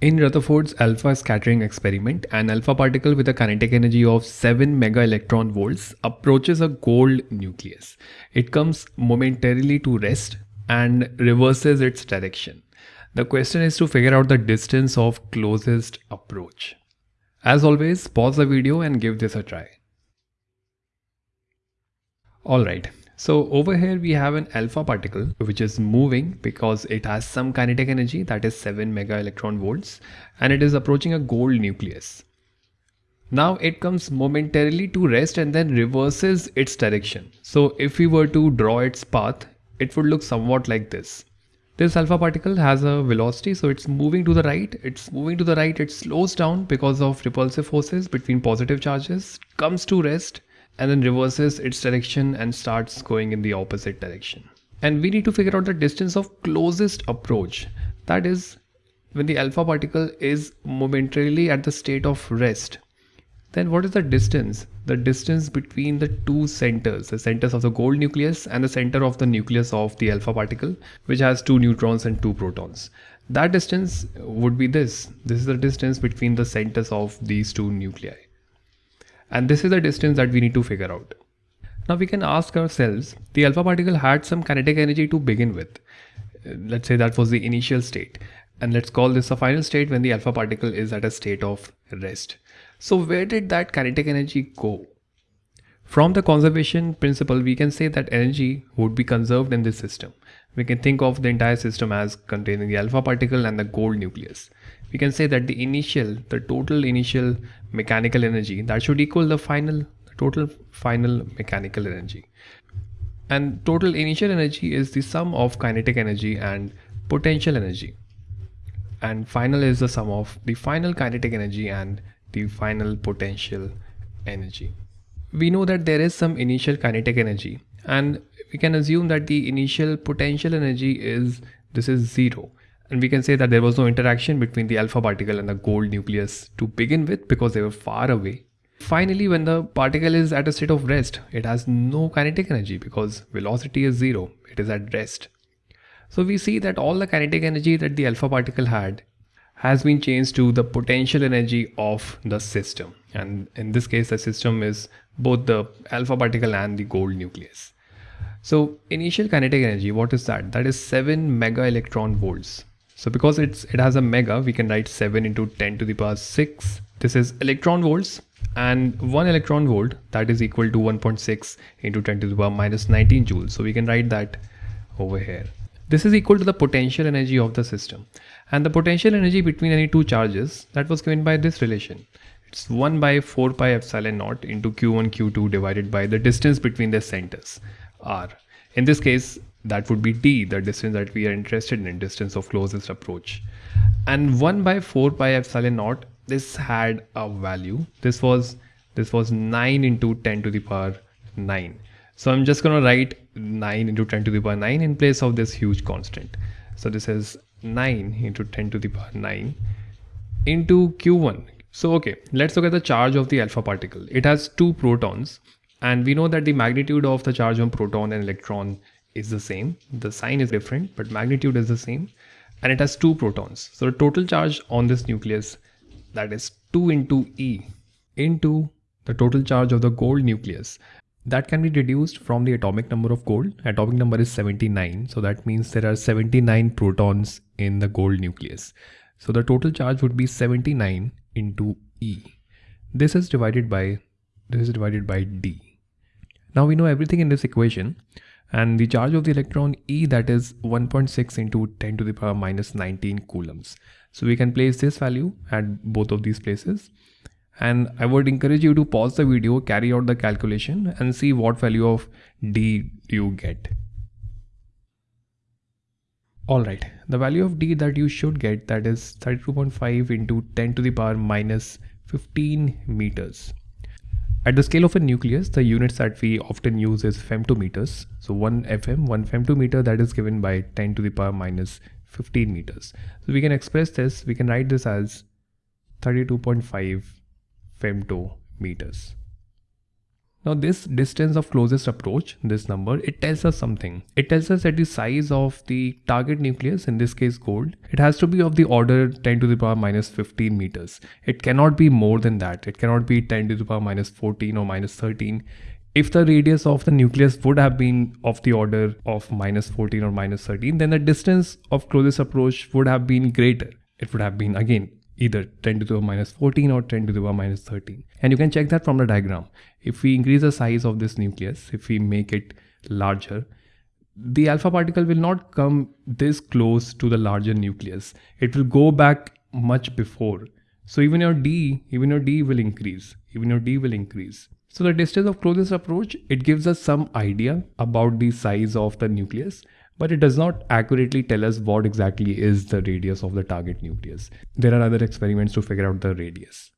In Rutherford's alpha scattering experiment, an alpha particle with a kinetic energy of 7 mega electron volts approaches a gold nucleus. It comes momentarily to rest and reverses its direction. The question is to figure out the distance of closest approach. As always, pause the video and give this a try. Alright, so over here we have an alpha particle which is moving because it has some kinetic energy that is 7 mega electron volts and it is approaching a gold nucleus. Now it comes momentarily to rest and then reverses its direction. So if we were to draw its path, it would look somewhat like this. This alpha particle has a velocity so it's moving to the right, it's moving to the right, it slows down because of repulsive forces between positive charges, comes to rest and then reverses its direction and starts going in the opposite direction. And we need to figure out the distance of closest approach. That is when the alpha particle is momentarily at the state of rest. Then what is the distance? The distance between the two centers, the centers of the gold nucleus and the center of the nucleus of the alpha particle, which has two neutrons and two protons. That distance would be this. This is the distance between the centers of these two nuclei. And this is the distance that we need to figure out. Now we can ask ourselves, the alpha particle had some kinetic energy to begin with. Uh, let's say that was the initial state. And let's call this a final state when the alpha particle is at a state of rest. So where did that kinetic energy go? From the conservation principle, we can say that energy would be conserved in this system. We can think of the entire system as containing the alpha particle and the gold nucleus we can say that the initial, the total initial mechanical energy that should equal the final, the total final mechanical energy. And total initial energy is the sum of kinetic energy and potential energy. And final is the sum of the final kinetic energy and the final potential energy. We know that there is some initial kinetic energy and we can assume that the initial potential energy is this is zero and we can say that there was no interaction between the alpha particle and the gold nucleus to begin with because they were far away. Finally, when the particle is at a state of rest, it has no kinetic energy because velocity is zero, it is at rest. So we see that all the kinetic energy that the alpha particle had has been changed to the potential energy of the system. And in this case, the system is both the alpha particle and the gold nucleus. So initial kinetic energy, what is that? That is 7 mega electron volts. So because it's it has a mega, we can write 7 into 10 to the power 6. This is electron volts and 1 electron volt that is equal to 1.6 into 10 to the power minus 19 joules. So we can write that over here. This is equal to the potential energy of the system. And the potential energy between any two charges that was given by this relation. It's 1 by 4 pi epsilon naught into q1 q2 divided by the distance between the centers r. In this case, that would be d, the distance that we are interested in, distance of closest approach. And 1 by 4 pi epsilon naught, this had a value. This was this was 9 into 10 to the power 9. So I'm just going to write 9 into 10 to the power 9 in place of this huge constant. So this is 9 into 10 to the power 9 into q1. So okay, let's look at the charge of the alpha particle. It has two protons and we know that the magnitude of the charge on proton and electron is the same. The sign is different, but magnitude is the same. And it has two protons. So the total charge on this nucleus, that is 2 into E into the total charge of the gold nucleus. That can be deduced from the atomic number of gold. Atomic number is 79. So that means there are 79 protons in the gold nucleus. So the total charge would be 79 into E. This is divided by this is divided by D. Now we know everything in this equation and the charge of the electron E that is 1.6 into 10 to the power minus 19 coulombs. So we can place this value at both of these places and I would encourage you to pause the video, carry out the calculation and see what value of D you get. Alright, the value of D that you should get that is 32.5 into 10 to the power minus 15 meters. At the scale of a nucleus, the units that we often use is femtometers. So 1 fm, 1 femtometer that is given by 10 to the power minus 15 meters. So we can express this, we can write this as 32.5 femtometers. Now this distance of closest approach, this number, it tells us something. It tells us that the size of the target nucleus, in this case gold, it has to be of the order 10 to the power minus 15 meters. It cannot be more than that. It cannot be 10 to the power minus 14 or minus 13. If the radius of the nucleus would have been of the order of minus 14 or minus 13, then the distance of closest approach would have been greater. It would have been again either 10 to the power minus 14 or 10 to the power minus 13. And you can check that from the diagram. If we increase the size of this nucleus, if we make it larger, the alpha particle will not come this close to the larger nucleus. It will go back much before. So even your d, even your d will increase. Even your d will increase. So the distance of closest approach, it gives us some idea about the size of the nucleus but it does not accurately tell us what exactly is the radius of the target nucleus. There are other experiments to figure out the radius.